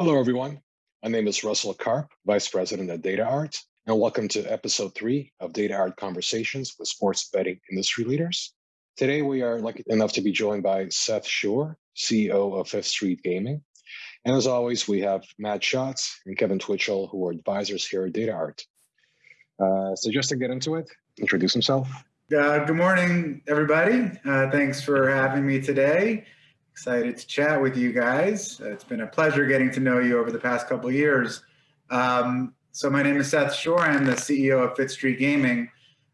Hello, everyone. My name is Russell Karp, Vice President at DataArt, and welcome to episode three of Data Art Conversations with Sports Betting Industry Leaders. Today, we are lucky enough to be joined by Seth Schorr, CEO of Fifth Street Gaming. And as always, we have Matt Schatz and Kevin Twitchell, who are advisors here at DataArt. Uh, so just to get into it, introduce himself. Uh, good morning, everybody. Uh, thanks for having me today. Excited to chat with you guys. It's been a pleasure getting to know you over the past couple of years. Um, so my name is Seth Schorr. I'm the CEO of Fifth Street Gaming.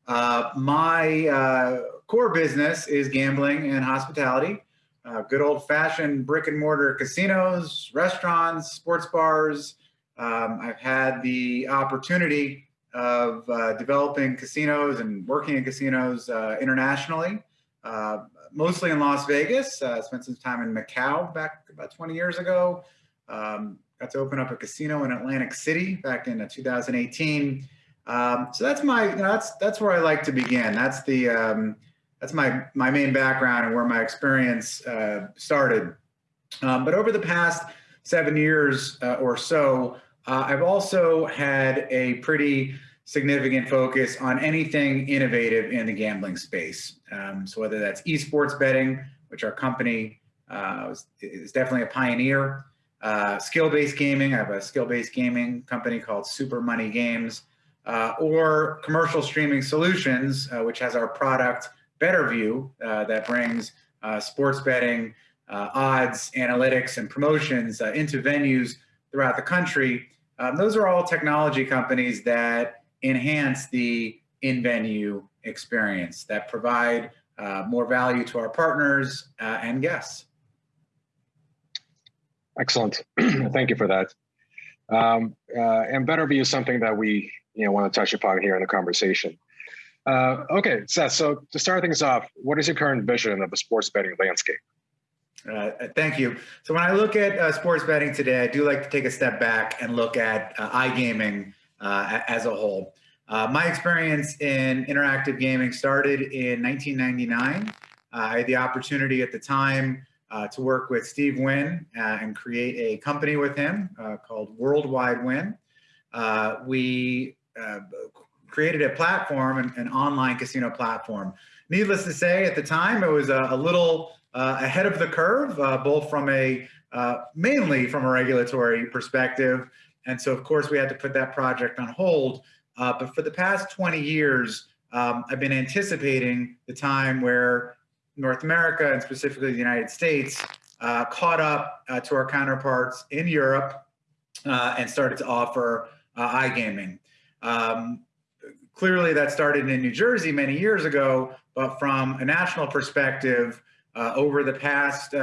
Uh, my uh, core business is gambling and hospitality. Uh, good old-fashioned brick and mortar casinos, restaurants, sports bars. Um, I've had the opportunity of uh, developing casinos and working in casinos uh, internationally. Mostly in Las Vegas. Uh, spent some time in Macau back about 20 years ago. Um, got to open up a casino in Atlantic City back in uh, 2018. Um, so that's my, you know, that's that's where I like to begin. That's the um, that's my my main background and where my experience uh, started. Um, but over the past seven years uh, or so, uh, I've also had a pretty significant focus on anything innovative in the gambling space. Um, so whether that's esports betting, which our company uh, is definitely a pioneer, uh, skill-based gaming, I have a skill-based gaming company called Super Money Games, uh, or commercial streaming solutions, uh, which has our product BetterView uh, that brings uh, sports betting, odds, analytics, and promotions into venues throughout the country. Um, those are all technology companies that enhance the in-venue experience that provide uh, more value to our partners uh, and guests. Excellent. Thank you for that. Um, uh, and BetterView is something that we you know, want to touch upon here in the conversation. Uh, okay, Seth, so to start things off, what is your current vision of the sports betting landscape? Uh, thank you. So when I look at uh, sports betting today, I do like to take a step back and look at uh, iGaming uh, as a whole. Uh, my experience in interactive gaming started in 1999. Uh, I had the opportunity at the time uh, to work with Steve Wynn uh, and create a company with him uh, called Worldwide Wynn. Uh, we created a platform, an, an, online casino platform. Needless to say, at the time, it was a, a little ahead of the curve, both from a, mainly from a regulatory perspective. And so, of course, we had to put that project on hold. Uh, but for the past 20 years, um, I've been anticipating the time where North America and specifically the United States uh, caught up uh, to our counterparts in Europe uh, and started to offer uh, iGaming. Um, clearly that started in New Jersey many years ago, but from a national perspective, uh, over the past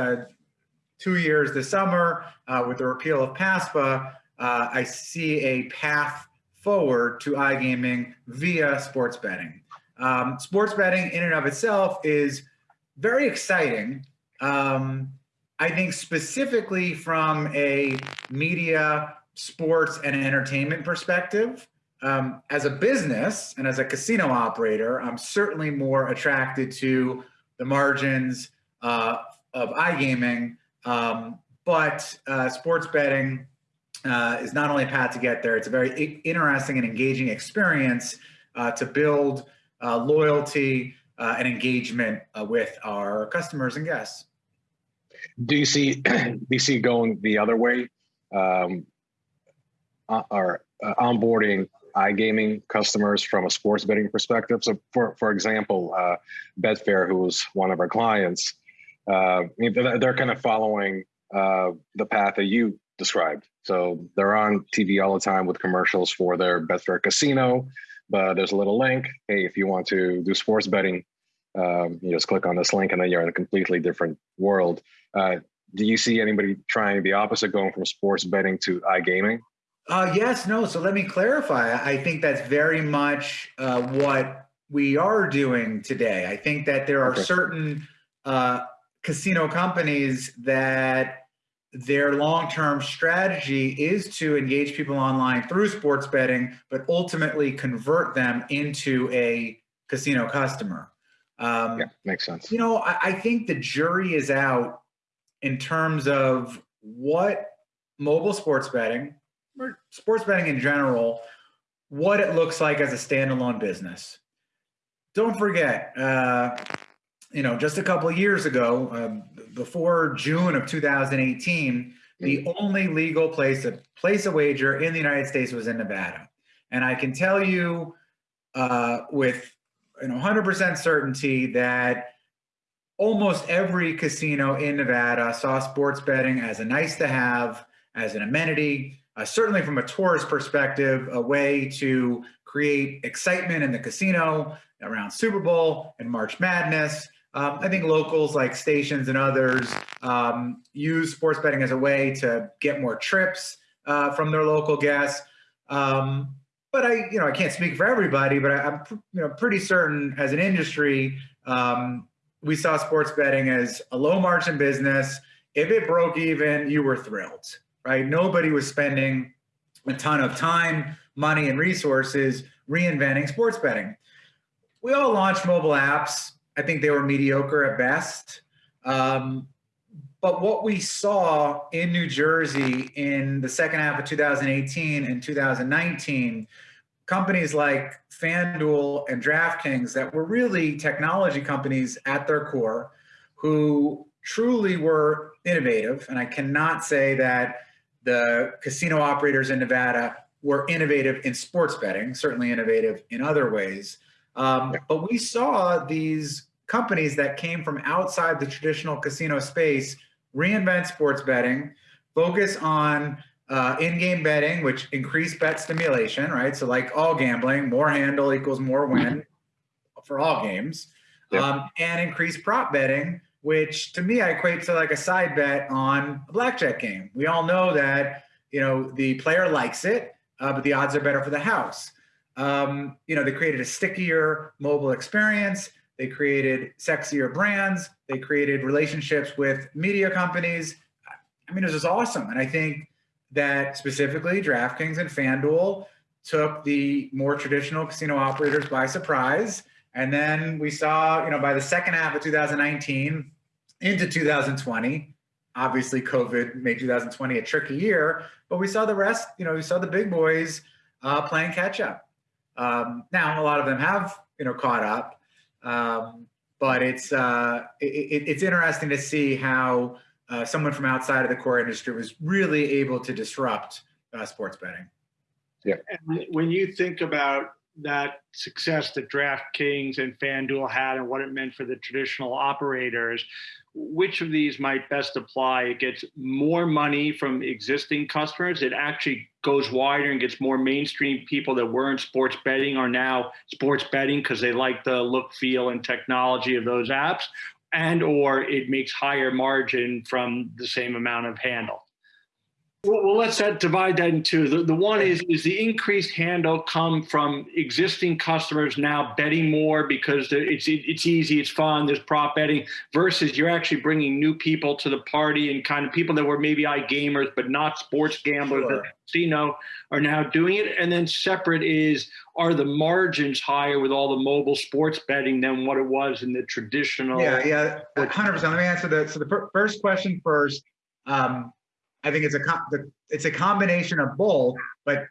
two years this summer, with the repeal of PASPA, I see a path forward to iGaming via sports betting. Um, sports betting in and of itself is very exciting. Um, I think specifically from a media, sports, and entertainment perspective, um, as a business and as a casino operator, I'm certainly more attracted to the margins uh, of iGaming. Um, but uh, sports betting uh, is not only a path to get there, it's a very interesting and engaging experience uh, to build uh, loyalty uh, and engagement uh, with our customers and guests. Do you see do you see going the other way, um, uh, or onboarding iGaming customers from a sports betting perspective? So, for for example, Betfair, who's one of our clients, they're kind of following the path that you described. So they're on TV all the time with commercials for their Betfair Casino, but there's a little link. Hey, if you want to do sports betting, um, you just click on this link and then you're in a completely different world. Uh, do you see anybody trying the opposite, going from sports betting to iGaming? Uh, yes, no. So let me clarify. I think that's very much uh, what we are doing today. I think that there are okay. certain uh, casino companies that their long-term strategy is to engage people online through sports betting, but ultimately convert them into a casino customer. Um, yeah, makes sense. You know, I, I think the jury is out in terms of what mobile sports betting, or sports betting in general, what it looks like as a standalone business. Don't forget, uh, you know, just a couple of years ago, um, before June of 2018, the only legal place to place a wager in the United States was in Nevada. And I can tell you uh, with you 100% certainty that almost every casino in Nevada saw sports betting as a nice to have, as an amenity, uh, certainly from a tourist perspective, a way to create excitement in the casino around Super Bowl and March Madness. Um, I think locals like stations and others um, use sports betting as a way to get more trips uh, from their local guests. Um, but I, you know, I can't speak for everybody, but I, am you know pretty certain as an industry, um, we saw sports betting as a low margin business. If it broke even, you were thrilled, right? Nobody was spending a ton of time, money, and resources reinventing sports betting. We all launched mobile apps I think they were mediocre at best. Um, but what we saw in New Jersey in the second half of 2018 and 2019, companies like FanDuel and DraftKings that were really technology companies at their core who truly were innovative. And I cannot say that the casino operators in Nevada were innovative in sports betting, certainly innovative in other ways. Um, but we saw these companies that came from outside the traditional casino space reinvent sports betting, focus on uh, in-game betting, which increased bet stimulation, right? So like all gambling, more handle equals more win for all games, um, and increase prop betting, which to me I equate to like a side bet on a blackjack game. We all know that you know the player likes it, uh, but the odds are better for the house. Um, you know, they created a stickier mobile experience. They created sexier brands. They created relationships with media companies. I mean, it was awesome. And I think that specifically DraftKings and FanDuel took the more traditional casino operators by surprise. And then we saw, you know, by the second half of 2019 into 2020, obviously COVID made 2020 a tricky year, but we saw the rest, you know, we saw the big boys uh, playing catch up. Um, now, a lot of them have, you know, caught up. Um, but it's uh, it, it's interesting to see how uh, someone from outside of the core industry was really able to disrupt uh, sports betting. Yeah. And when you think about that success that DraftKings and FanDuel had and what it meant for the traditional operators, which of these might best apply? It gets more money from existing customers. It actually goes wider and gets more mainstream people that weren't sports betting are now sports betting because they like the look, feel, and technology of those apps, and or it makes higher margin from the same amount of handle. Well, let's divide that in two. The, the one is, is the increased handle come from existing customers now betting more because it's, it's easy, it's fun, there's prop betting, versus you're actually bringing new people to the party and kind of people that were maybe iGamers but not sports gamblers sure. that casino are now doing it. And then separate is, are the margins higher with all the mobile sports betting than what it was in the traditional? Yeah, yeah, 100%. Let me answer that. so the first question first. Um, I think it's a it's a combination of both, but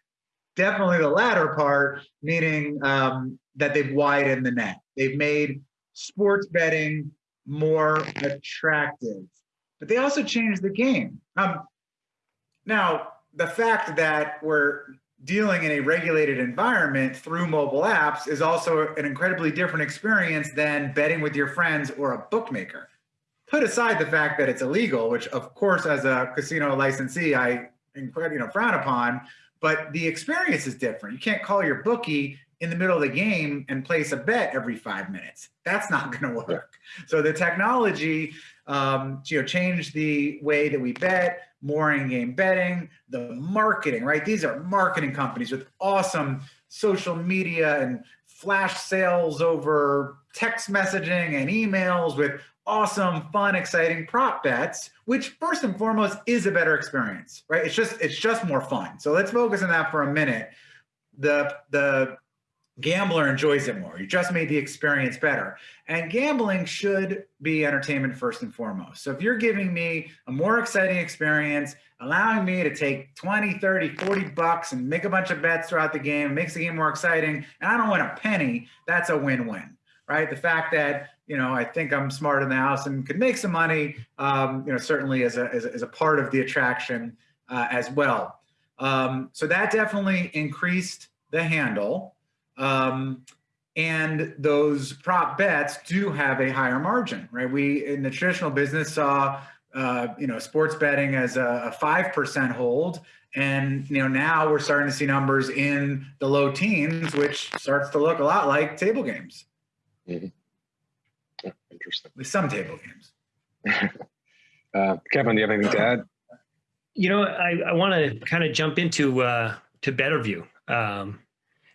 definitely the latter part, meaning um, that they've widened the net. They've made sports betting more attractive, but they also changed the game. Um, now, the fact that we're dealing in a regulated environment through mobile apps is also an incredibly different experience than betting with your friends or a bookmaker put aside the fact that it's illegal, which of course, as a casino licensee, I you know frown upon. But the experience is different. You can't call your bookie in the middle of the game and place a bet every five minutes. That's not going to work. So the technology, um, you know, changed the way that we bet, more in-game betting, the marketing, right? These are marketing companies with awesome social media and flash sales over text messaging and emails with awesome, fun, exciting prop bets, which first and foremost is a better experience, right? It's just it's just more fun. So let's focus on that for a minute. The the gambler enjoys it more. You just made the experience better. And gambling should be entertainment first and foremost. So if you're giving me a more exciting experience, allowing me to take 20, 30, 40 bucks and make a bunch of bets throughout the game, makes the game more exciting, and I don't win a penny, that's a win-win, right? The fact that, you know, I think I'm smart in the house and could make some money, um, you know, certainly as a, as a, a part of the attraction uh, as well. Um, so that definitely increased the handle. Um, and those prop bets do have a higher margin, right? We in the traditional business saw, uh, you know, sports betting as a five percent hold, and you know now we're starting to see numbers in the low teens, which starts to look a lot like table games. Mm-hmm. Yeah, interesting. With some table games. uh, Kevin, do you have anything to add? You know, I, I want to kind of jump into uh, to Betterview. Um,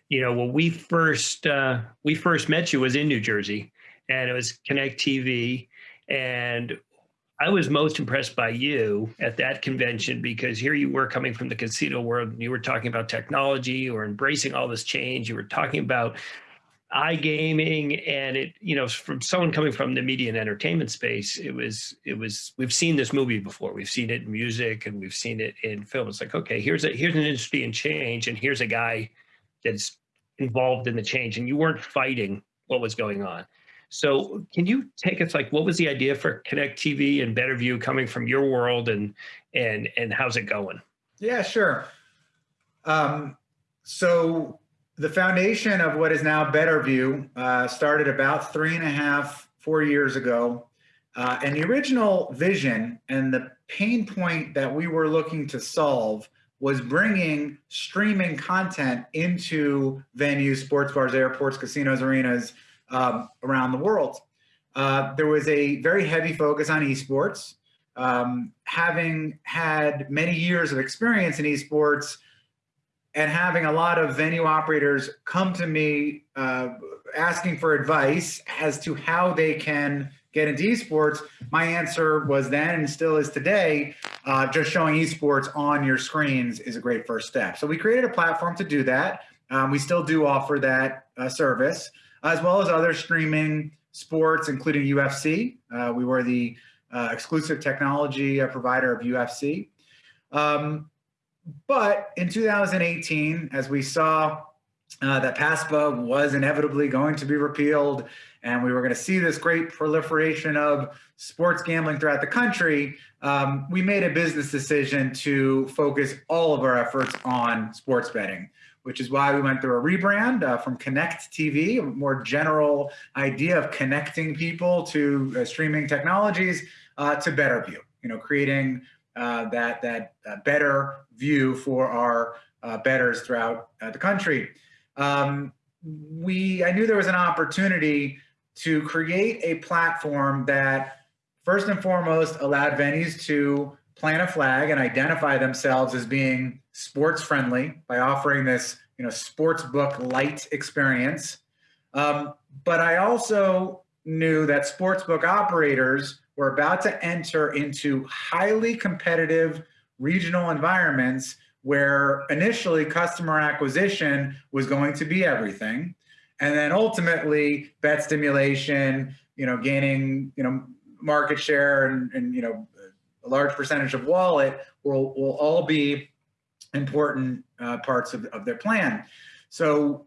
you know, when we first uh, we first met you was in New Jersey, and it was Connect TV, and I was most impressed by you at that convention because here you were coming from the casino world. And you were talking about technology, you were embracing all this change. You were talking about iGaming, and it, you know, from someone coming from the media and entertainment space, it was, it was. We've seen this movie before. We've seen it in music, and we've seen it in film. It's like, okay, here's a here's an industry in change, and here's a guy that's involved in the change and you weren't fighting what was going on. So can you take us like what was the idea for Connect TV and Better View coming from your world and and and how's it going? Yeah, sure. Um, so the foundation of what is now Betterview uh, started about three and a half, four years ago. Uh, and the original vision and the pain point that we were looking to solve was bringing streaming content into venues, sports bars, airports, casinos, arenas um, around the world. Uh, there was a very heavy focus on esports. Um, having had many years of experience in esports and having a lot of venue operators come to me uh, asking for advice as to how they can get into esports, my answer was then and still is today, uh, just showing esports on your screens is a great first step. So we created a platform to do that. Um, we still do offer that uh, service, as well as other streaming sports, including UFC. Uh, we were the uh, exclusive technology uh, provider of UFC. Um, but in 2018, as we saw uh, that PASPA was inevitably going to be repealed, and we were going to see this great proliferation of sports gambling throughout the country, um, we made a business decision to focus all of our efforts on sports betting, which is why we went through a rebrand uh, from Connect TV, a more general idea of connecting people to uh, streaming technologies, uh, to Betterview, you know, creating that, that uh, better view for our uh, betters throughout the country. Um, we, I knew there was an opportunity to create a platform that first and foremost allowed venues to plant a flag and identify themselves as being sports friendly by offering this you know sports book light experience um, but i also knew that sportsbook operators were about to enter into highly competitive regional environments where initially customer acquisition was going to be everything. And then ultimately bet stimulation you know gaining you know market share and, and you know a large percentage of wallet will will all be important uh, parts of, of their plan. So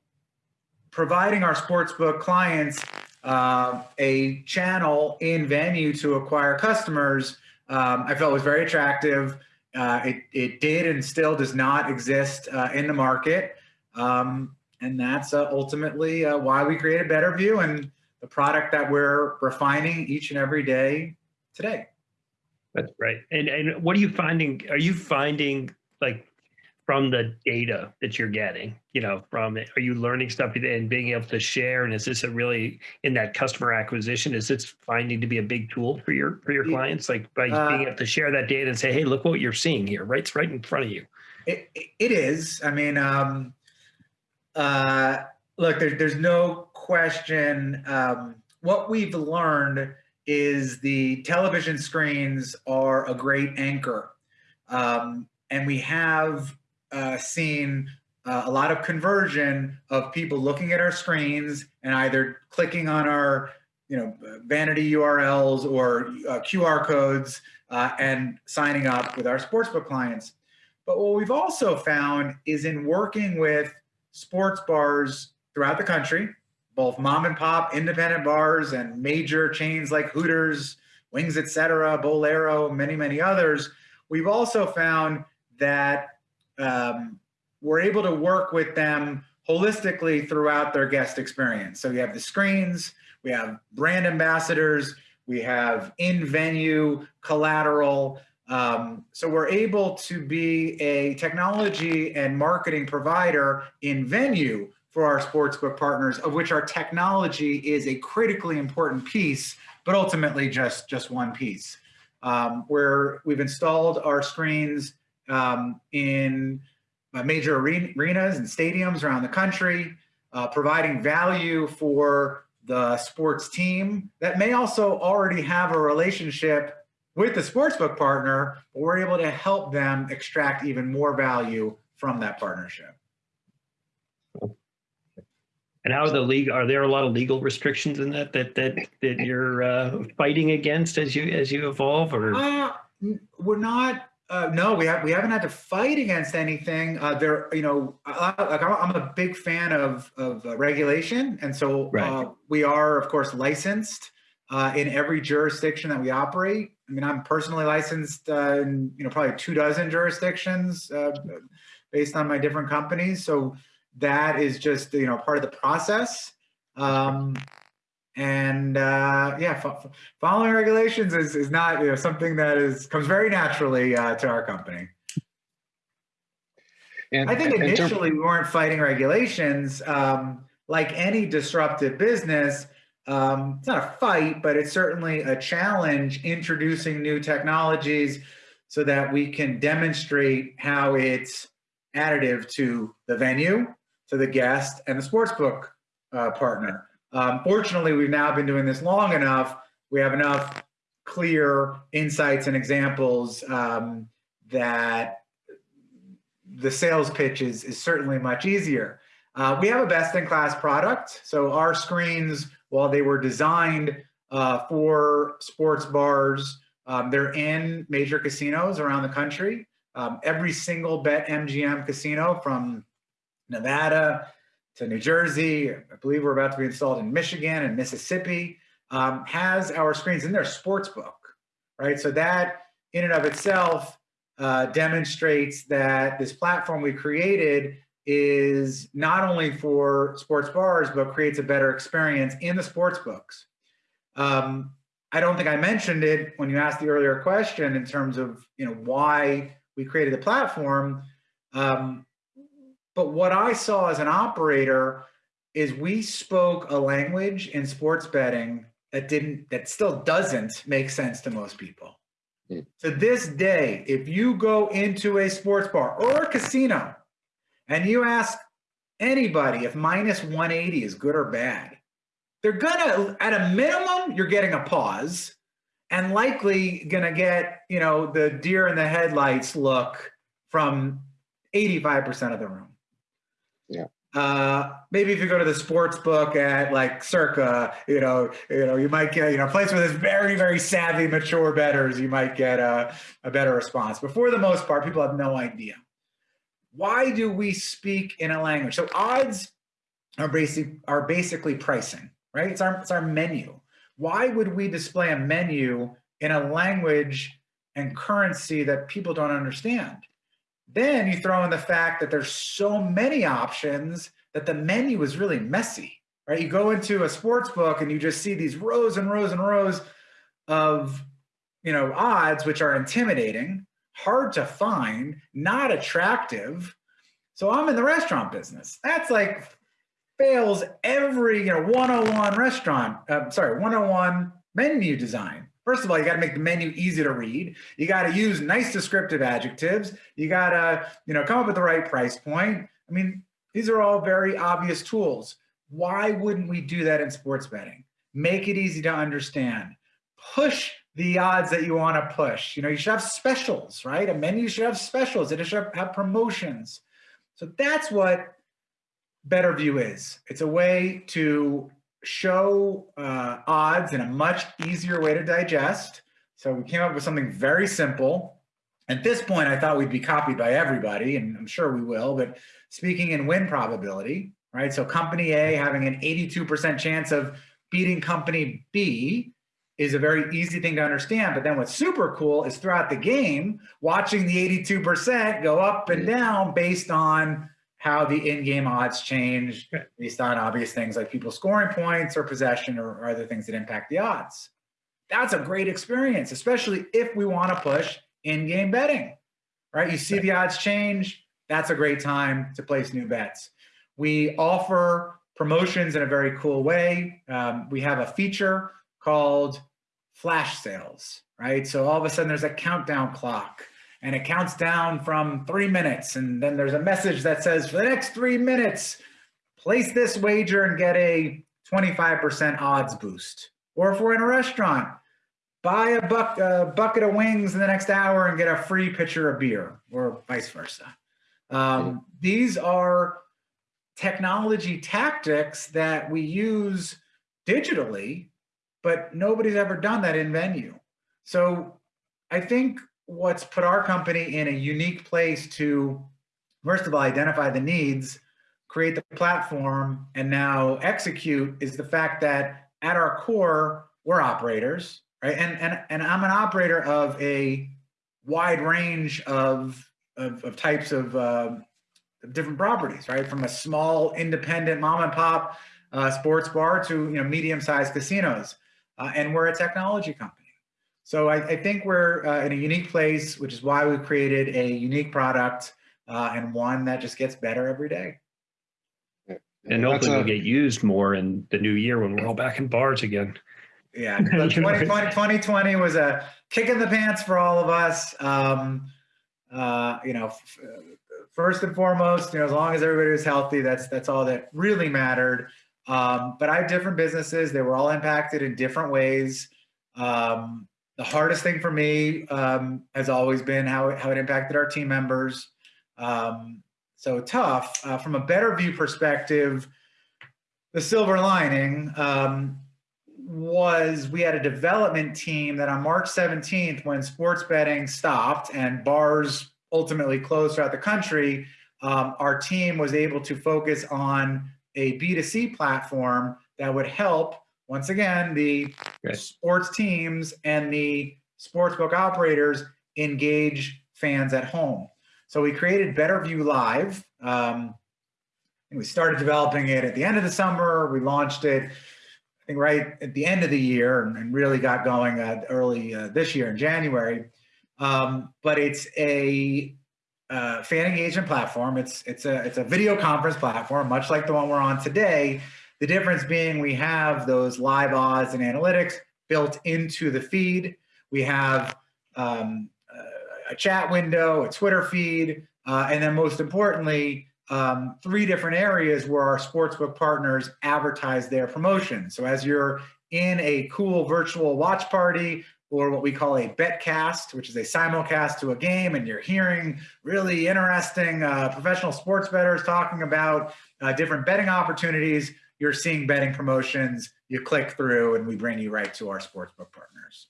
providing our sportsbook clients uh, a channel in venue to acquire customers um, i felt was very attractive uh, it, it did and still does not exist uh, in the market um, and that's uh, ultimately uh, why we created Better View and the product that we're refining each and every day today. That's right. And and what are you finding? Are you finding like from the data that you're getting, you know, from it, are you learning stuff and being able to share? And is this a really in that customer acquisition? Is this finding to be a big tool for your for your clients? Like by uh, being able to share that data and say, hey, look what you're seeing here, right? It's right in front of you. It, it is. I mean, um, uh, look, there, there's no question. Um, what we've learned is the television screens are a great anchor. Um, and we have uh, seen uh, a lot of conversion of people looking at our screens and either clicking on our you know vanity URLs or uh, QR codes uh, and signing up with our sportsbook clients. But what we've also found is in working with sports bars throughout the country, both mom and pop independent bars and major chains like Hooters, Wings, etc., Bolero, many, many others, we've also found that um, we're able to work with them holistically throughout their guest experience. So we have the screens, we have brand ambassadors, we have in-venue collateral. Um, so we're able to be a technology and marketing provider in venue for our sportsbook partners, of which our technology is a critically important piece, but ultimately just, just one piece. Um, where we've installed our screens um, in uh, major arenas and stadiums around the country, uh, providing value for the sports team that may also already have a relationship with the sportsbook partner, but we're able to help them extract even more value from that partnership. And how are the league? Are there a lot of legal restrictions in that that that that you're uh, fighting against as you as you evolve? Or uh, we're not uh, no, we have we haven't had to fight against anything. Uh, there, you know, like I'm a big fan of of uh, regulation, and so right. Uh, we are, of course, licensed uh, in every jurisdiction that we operate. I mean, I'm personally licensed uh, in you know probably two dozen jurisdictions based on my different companies. So that is just you know part of the process. Um, and uh, yeah, following regulations is, is not you know something that is comes very naturally uh, to our company. And, I think initially we weren't fighting regulations. Um, like any disruptive business, um, it's not a fight, but it's certainly a challenge introducing new technologies so that we can demonstrate how it's additive to the venue, to the guest, and the sportsbook uh, partner. Um, fortunately, we've now been doing this long enough. We have enough clear insights and examples um, that the sales pitch is, is certainly much easier. Uh, we have a best-in-class product. So our screens, while they were designed uh, for sports bars, um, they're in major casinos around the country. Um, every single BetMGM casino from Nevada to New Jersey. I believe we're about to be installed in Michigan and Mississippi. Um, has our screens in their sports book, right? So that in and of itself uh, demonstrates that this platform we created is not only for sports bars, but creates a better experience in the sports books. Um, I don't think I mentioned it when you asked the earlier question in terms of you know why we created the platform. Um, but what I saw as an operator is we spoke a language in sports betting that didn't, that still doesn't make sense to most people. Mm. To this day, if you go into a sports bar or a casino and you ask anybody if minus 180 is good or bad, they're gonna, at a minimum, you're getting a pause and likely gonna get, you know, the deer in the headlights look from 85% of the room. Yeah. Uh, maybe if you go to the sports book at like Circa, you know, you know, you might get, you know, a place where there's very, very savvy, mature betters, you might get a, a better response. But for the most part, people have no idea. Why do we speak in a language? So odds are basic are basically pricing, right? It's our it's our menu. Why would we display a menu in a language and currency that people don't understand? Then you throw in the fact that there's so many options that the menu is really messy, right? You go into a sports book and you just see these rows and rows and rows of, you know, odds, which are intimidating, hard to find, not attractive. So I'm in the restaurant business. That's like fails every, you know, 101 restaurant, uh, sorry, 101 menu design. First of all, you got to make the menu easy to read. You got to use nice descriptive adjectives. You got to, you know, come up with the right price point. I mean, these are all very obvious tools. Why wouldn't we do that in sports betting? Make it easy to understand. Push the odds that you want to push. You know, you should have specials, right? A menu should have specials. It should have promotions. So that's what BetterView is. It's a way to show uh, odds in a much easier way to digest. So we came up with something very simple. At this point, I thought we'd be copied by everybody, and I'm sure we will. But speaking in win probability, right? So company A having an 82% chance of beating company B is a very easy thing to understand. But then what's super cool is throughout the game, watching the 82% go up and down based on how the in-game odds change based on obvious things like people scoring points or possession or, or other things that impact the odds. That's a great experience, especially if we want to push in-game betting, right? You see the odds change. That's a great time to place new bets. We offer promotions in a very cool way. Um, we have a feature called flash sales, right? So all of a sudden there's a countdown clock and it counts down from three minutes. And then there's a message that says, for the next three minutes, place this wager and get a 25% odds boost. Or if we're in a restaurant, buy a, buck, a bucket of wings in the next hour and get a free pitcher of beer, or vice versa. Um, these are technology tactics that we use digitally, but nobody's ever done that in venue. So I think what's put our company in a unique place to, first of all, identify the needs, create the platform, and now execute is the fact that at our core, we're operators, right? And and and I'm an operator of a wide range of of, of types of, uh, different properties, right? From a small independent mom and pop uh, sports bar to you know medium sized casinos, uh, and we're a technology company. So I, I think we're uh, in a unique place, which is why we created a unique product uh, and one that just gets better every day. And hopefully will get used more in the new year when we're all back in bars again. Yeah, 2020, 2020 was a kick in the pants for all of us. Um, uh, you know, first and foremost, you know, as long as everybody was healthy, that's that's all that really mattered. Um, but I have different businesses; they were all impacted in different ways. Um, the hardest thing for me um, has always been how it, how it impacted our team members. Um, so tough. Uh, from a better view perspective, the silver lining um, was we had a development team that on March 17th, when sports betting stopped and bars ultimately closed throughout the country, um, our team was able to focus on a B2C platform that would help once again, the sports teams and the sportsbook operators engage fans at home. So we created BetterView Live. Um, and we started developing it at the end of the summer. We launched it, I think, right at the end of the year, and, and really got going uh, early uh, this year in January. Um, but it's a uh, fan engagement platform. It's it's a it's a video conference platform, much like the one we're on today, the difference being we have those live odds and analytics built into the feed. We have um, a chat window, a Twitter feed, uh, and then most importantly, um, three different areas where our sportsbook partners advertise their promotion. So as you're in a cool virtual watch party or what we call a betcast, which is a simulcast to a game, and you're hearing really interesting uh, professional sports bettors talking about uh, different betting opportunities, you're seeing betting promotions, you click through, and we bring you right to our sportsbook partners.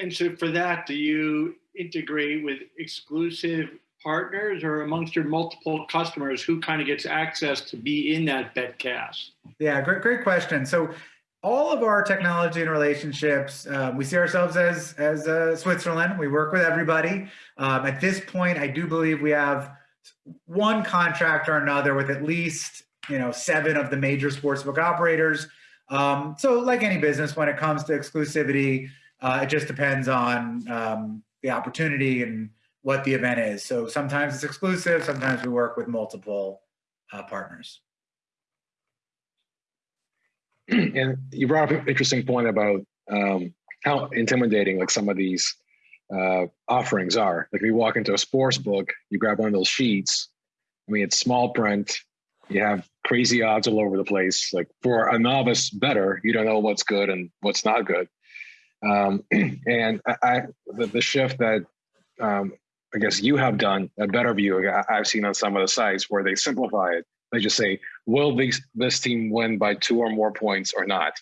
And so for that, do you integrate with exclusive partners or amongst your multiple customers who kind of gets access to be in that betcast? Yeah, great, great question. So all of our technology and relationships, uh, we see ourselves as as uh, Switzerland. We work with everybody. Um, at this point, I do believe we have one contract or another with at least you know, seven of the major sportsbook operators. Um, so like any business, when it comes to exclusivity, uh, it just depends on um, the opportunity and what the event is. So sometimes it's exclusive, sometimes we work with multiple uh, partners. And you brought up an interesting point about um, how intimidating like some of these uh, offerings are. Like if you walk into a sports book, you grab one of those sheets. I mean, it's small print you have crazy odds all over the place. Like for a novice better, you don't know what's good and what's not good. Um, and I, I the, the, shift that um, I guess you have done a better view. I've seen on some of the sites where they simplify it. They just say, "Will these this team win by two or more points or not?"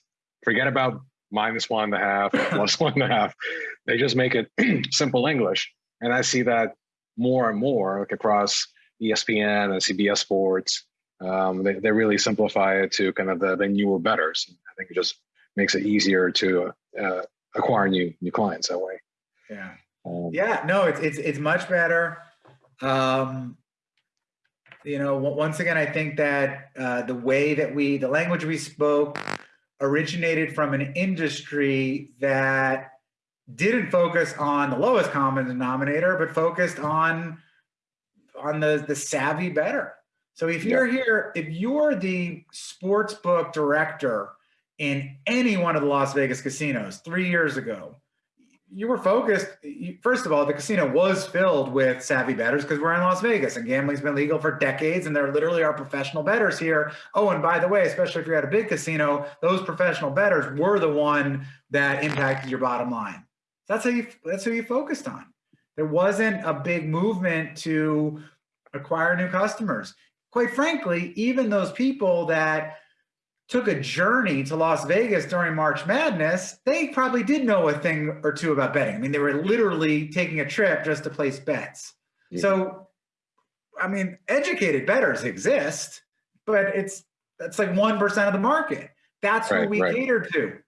Forget about minus one and a half, plus one and a half. They just make it simple English, and I see that more and more like across ESPN and CBS Sports. Um, they they really simplify it to kind of the, the newer betters. I think it just makes it easier to uh, acquire new new clients that way. Yeah. Um, Yeah, no, it's it's it's much better. Um, you know, once again, I think that uh, the way that we, the language we spoke, originated from an industry that didn't focus on the lowest common denominator, but focused on on the the savvy better. So if you're here, if you're the sports book director in any one of the Las Vegas casinos three years ago, you were focused. First of all, the casino was filled with savvy bettors because we're in Las Vegas and gambling's been legal for decades, and there literally are professional bettors here. Oh, and by the way, especially if you're at a big casino, those professional bettors were the one that impacted your bottom line. That's how you. That's who you focused on. There wasn't a big movement to acquire new customers. Quite frankly, even those people that took a journey to Las Vegas during March Madness, they probably did know a thing or two about betting. I mean, they were literally taking a trip just to place bets. Yeah. So, I mean, educated bettors exist, but it's that's like one percent of the market. That's who Right, we right. cater to.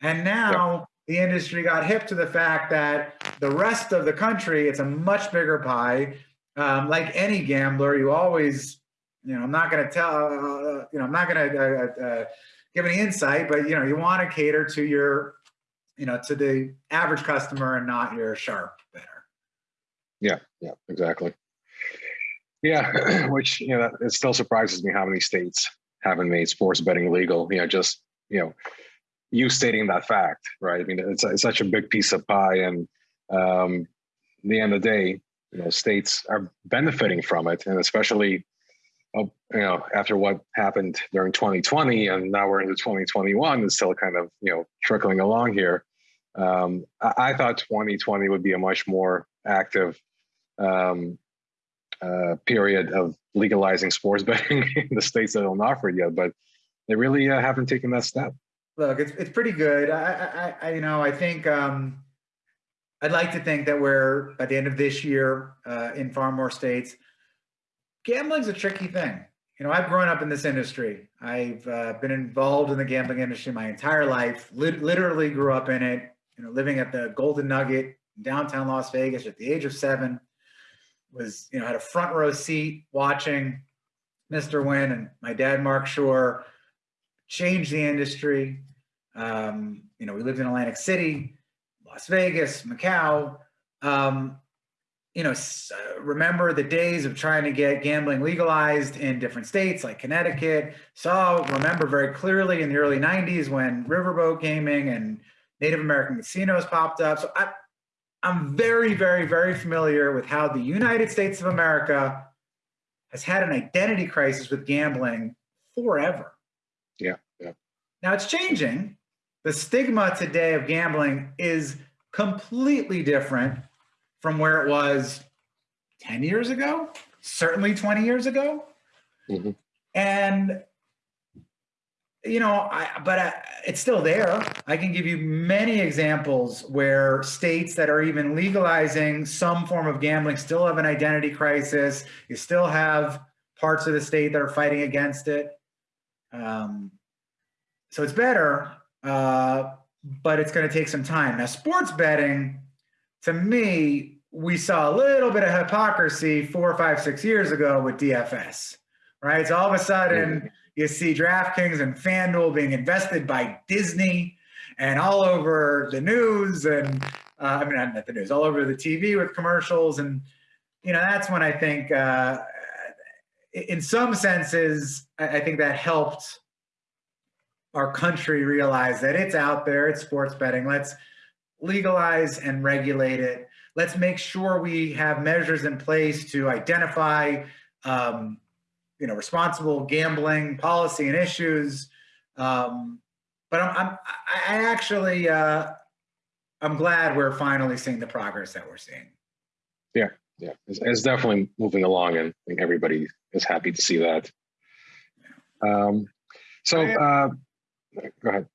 And now the industry got hip to the fact that the rest of the country, it's a much bigger pie. Um, like any gambler, you always, you know, I'm not going to tell, uh, you know, I'm not going to uh, uh, give any insight, but you know, you want to cater to your, you know, to the average customer and not your sharp better. Yeah, yeah, exactly. Yeah, which you know, it still surprises me how many states haven't made sports betting legal. You know, just you know, you stating that fact, right? I mean, it's, it's such a big piece of pie, and um, the end of the day, you know, states are benefiting from it, and especially, uh, you know, after what happened during 2020, and now we're into 2021, it's still kind of you know trickling along here. Um, I, I thought 2020 would be a much more active um, uh, period of legalizing sports betting in the states that don't offer it yet, but they really uh, haven't taken that step. Look, it's it's pretty good. I, I, I you know, I think um, I'd like to think that we're by the end of this year uh, in far more states. Gambling's a tricky thing. You know, I've grown up in this industry. I've uh, been involved in the gambling industry my entire life. Lit- literally grew up in it. You know, living at the Golden Nugget downtown Las Vegas at the age of seven. Was you know had a front row seat watching Mr. Wynn and my dad Marc Schorr change the industry. Um, you know, we lived in Atlantic City, Las Vegas, Macau. Um, you know, uh, remember the days of trying to get gambling legalized in different states like Connecticut. Saw, remember very clearly in the early 90s when Riverboat Gaming and Native American casinos popped up. So I, I'm very, very, very familiar with how the United States of America has had an identity crisis with gambling forever. Yeah, yeah. Now it's changing. The stigma today of gambling is completely different from where it was 10 years ago, certainly 20 years ago. Mhm. And you know, I but I, it's still there. I can give you many examples where states that are even legalizing some form of gambling still have an identity crisis. You still have parts of the state that are fighting against it. Um, so it's better, uh, but it's going to take some time. Now, sports betting, to me, we saw a little bit of hypocrisy four, five, six years ago with DFS, right? So all of a sudden, you see DraftKings and FanDuel being invested by Disney and all over the news and uh, I mean not the news, all over the TV with commercials and you know that's when I think uh, in some senses I I think that helped our country realize that it's out there, it's sports betting. Let's legalize and regulate it. Let's make sure we have measures in place to identify um, you know responsible gambling policy and issues um, but I'm, I'm i actually uh, i'm glad we're finally seeing the progress that we're seeing Yeah, it's, it's definitely moving along, and I think everybody is happy to see that. Um, so, uh, go ahead.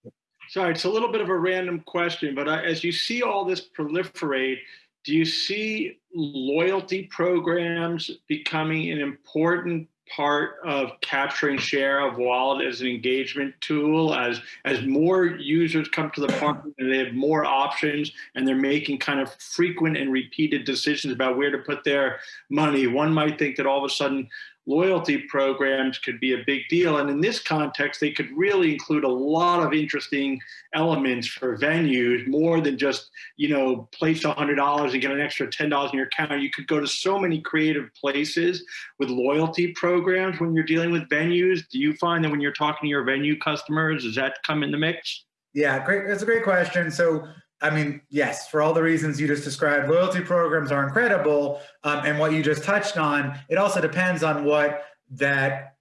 Sorry, it's a little bit of a random question, but as you see all this proliferate, do you see loyalty programs becoming an important part of capturing share of wallet as an engagement tool as as more users come to the park and they have more options and they're making kind of frequent and repeated decisions about where to put their money one might think that all of a sudden loyalty programs could be a big deal. And in this context, they could really include a lot of interesting elements for venues, more than just, you know, place $100 and get an extra $10 in your account. You could go to so many creative places with loyalty programs when you're dealing with venues. Do you find that when you're talking to your venue customers, does that come in the mix? Yeah, great. That's a great question. So I mean, yes, for all the reasons you just described, loyalty programs are incredible. Um, and what you just touched on, it also depends on what that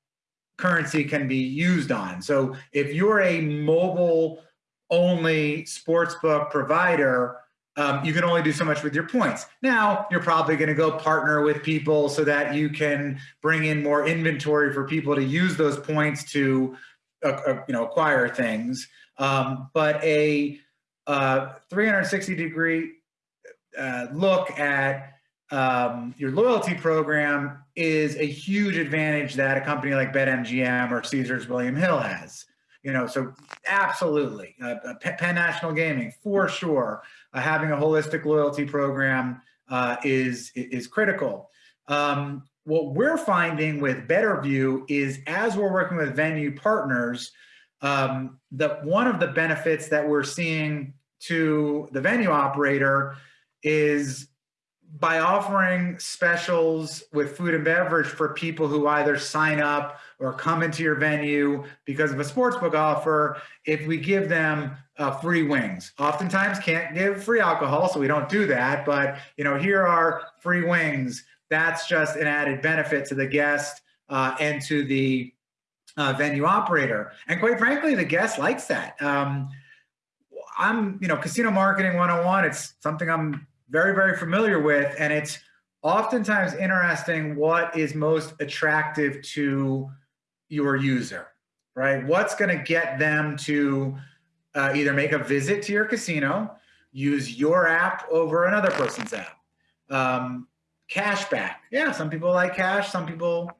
currency can be used on. So if you're a mobile only sportsbook provider, um, you can only do so much with your points. Now, you're probably going to go partner with people so that you can bring in more inventory for people to use those points to, uh, uh, you know, acquire things. Um, but a uh, 360 degree uh, look at um, your loyalty program is a huge advantage that a company like BetMGM or Caesars William Hill has. You know, so absolutely, uh Penn National Gaming for sure. Uh, having a holistic loyalty program uh, is is critical. Um, what we're finding with BetterView is as we're working with venue partners, um, the one of the benefits that we're seeing to the venue operator is by offering specials with food and beverage for people who either sign up or come into your venue because of a sportsbook offer, if we give them uh, free wings. Oftentimes can't give free alcohol, so we don't do that. But you know, here are free wings. That's just an added benefit to the guest uh, and to the uh, venue operator. And quite frankly, the guest likes that. Um, I'm, you know, casino marketing 101, it's something I'm very, very familiar with. And it's oftentimes interesting what is most attractive to your user, right? What's going to get them to uh, either make a visit to your casino, use your app over another person's app. Um, cashback. Yeah, some people like cash, some people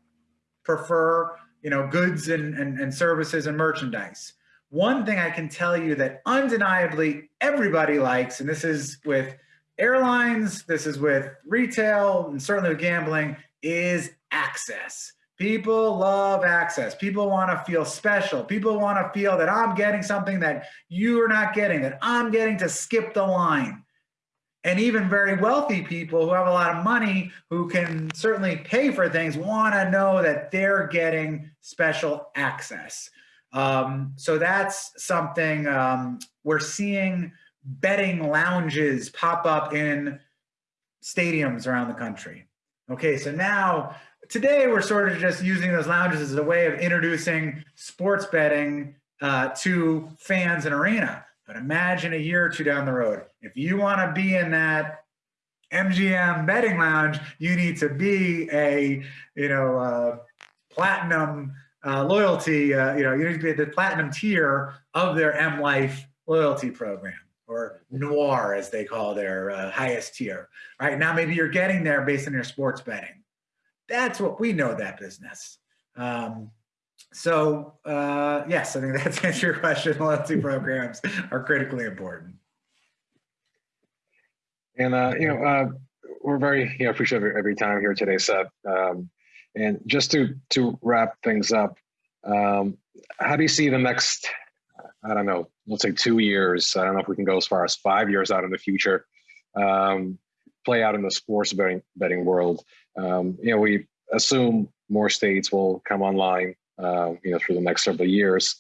prefer, you know, goods and, and, and services and merchandise. One thing I can tell you that undeniably everybody likes, and this is with airlines, this is with retail, and certainly with gambling, is access. People love access. People want to feel special. People want to feel that I'm getting something that you are not getting, that I'm getting to skip the line. And even very wealthy people who have a lot of money, who can certainly pay for things, want to know that they're getting special access. Um, so that's something um, we're seeing betting lounges pop up in stadiums around the country. Okay, so now today we're sort of just using those lounges as a way of introducing sports betting uh, to fans in arena. But imagine a year or two down the road, if you want to be in that MGM betting lounge, you need to be a you know uh, platinum uh, loyalty, uh, you know, you need to be at the platinum tier of their M Life loyalty program or Noir as they call their uh, highest tier. Right now, maybe you're getting there based on your sports betting. That's what we know that business. Um, so uh, yes, I think that's answer your question. Loyalty programs are critically important. And uh, you know, uh, we're very you know appreciative of every time here today, Seth. Um, and just to to wrap things up, um, how do you see the next? I don't know. Let's say two years. I don't know if we can go as far as five years out in the future. Um, play out in the sports betting betting world. Um, you know, we assume more states will come online. Uh, you know, through the next several years.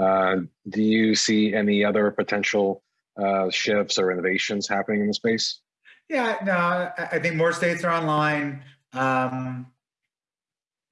Uh, do you see any other potential uh, shifts or innovations happening in the space? Yeah, no, I think more states are online. Um,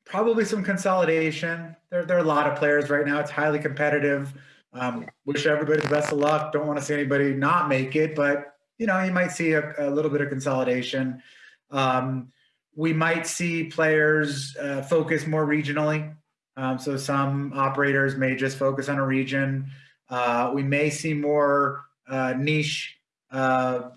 probably some consolidation. There, there are a lot of players right now. It's highly competitive. Um, wish everybody the best of luck. Don't want to see anybody not make it, but you know, you might see a, a little bit of consolidation. Um, we might see players uh, focus more regionally. Um, so some operators may just focus on a region. Uh, we may see more uh, niche, uh,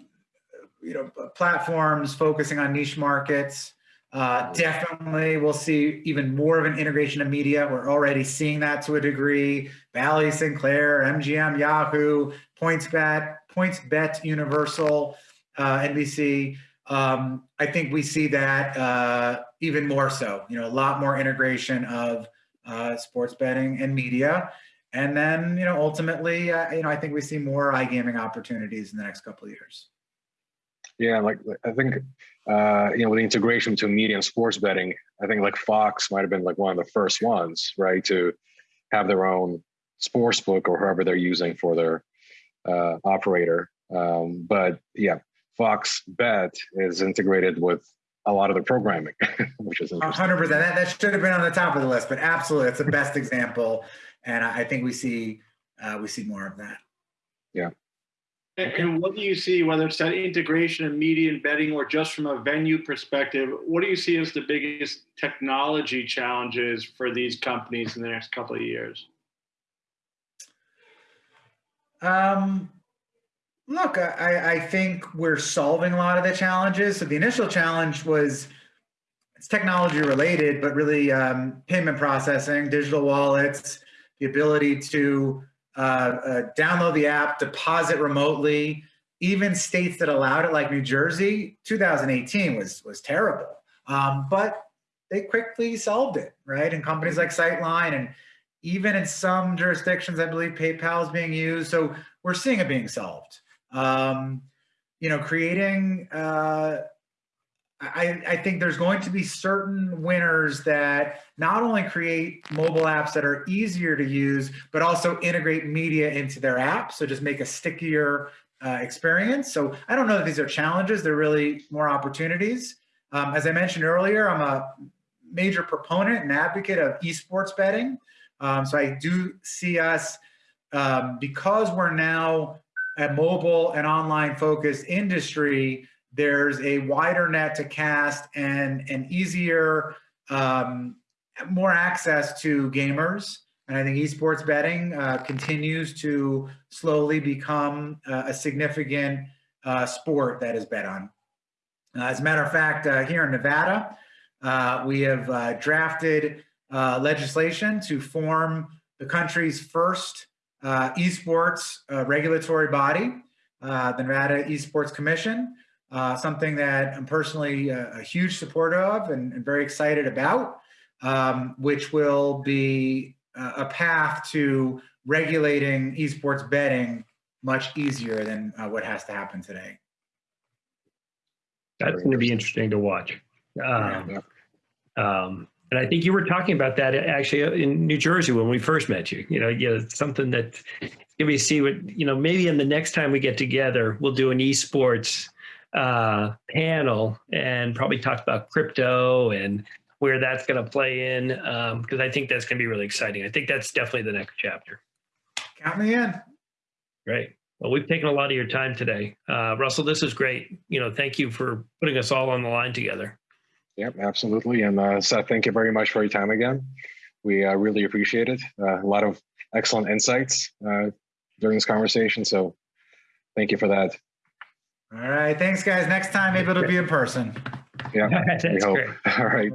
you know, platforms focusing on niche markets. Uh, definitely, we'll see even more of an integration of media. We're already seeing that to a degree. Bally, Sinclair, MGM, Yahoo, PointsBet, PointsBet, Universal, uh, NBC. Um, I think we see that uh, even more so. You know, a lot more integration of uh, sports betting and media. And then, you know, ultimately, uh, you know, I think we see more iGaming opportunities in the next couple of years. Yeah, like I think uh, you know with the integration between media and sports betting, I think like Fox might have been like one of the first ones, right, to have their own sports book or whoever they're using for their uh, operator. Um, but yeah, Fox Bet is integrated with a lot of the programming, which is interesting. 100%. That, that should have been on the top of the list, but absolutely, it's the best example, and I think we see uh, we see more of that. Yeah. And, and what do you see, whether it's that integration of media and betting or just from a venue perspective, what do you see as the biggest technology challenges for these companies in the next couple of years? Um, look, I, I think we're solving a lot of the challenges. So the initial challenge was it's technology related, but really um, payment processing, digital wallets, the ability to uh, uh, download the app, deposit remotely. Even states that allowed it, like New Jersey, 2018 was was terrible. Um, but they quickly solved it, right? And companies like Sightline and even in some jurisdictions, I believe PayPal is being used. So we're seeing it being solved. Um, you know, creating, uh, I, I think there's going to be certain winners that not only create mobile apps that are easier to use, but also integrate media into their app. So just make a stickier uh, experience. So I don't know that these are challenges, they're really more opportunities. Um, as I mentioned earlier, I'm a major proponent and advocate of esports betting. Um, so I do see us, um, because we're now a mobile and online focused industry, there's a wider net to cast and an easier, um, more access to gamers. And I think esports betting uh, continues to slowly become uh, a significant uh, sport that is bet on. Uh, as a matter of fact, uh, here in Nevada, uh, we have drafted legislation to form the country's first esports regulatory body, the Nevada Esports Commission, something that I'm personally a huge supporter of and, and very excited about, um, which will be a path to regulating esports betting much easier than uh, what has to happen today. That's going to be interesting to watch. Um, um, and I think you were talking about that actually in New Jersey when we first met you. You know, you know something that give me see what you know. Maybe in the next time we get together, we'll do an esports uh, panel and probably talk about crypto and where that's going to play in because um, I think that's going to be really exciting. I think that's definitely the next chapter. Count me in. Great. Well, we've taken a lot of your time today. Uh, Russell, this is great. You know, thank you for putting us all on the line together. Yep, absolutely. And uh, Seth, thank you very much for your time again. We uh, really appreciate it. Uh, a lot of excellent insights uh, during this conversation. So thank you for that. All right. Thanks, guys. Next time, maybe it'll be in person. Yeah, That's we hope. great. All right.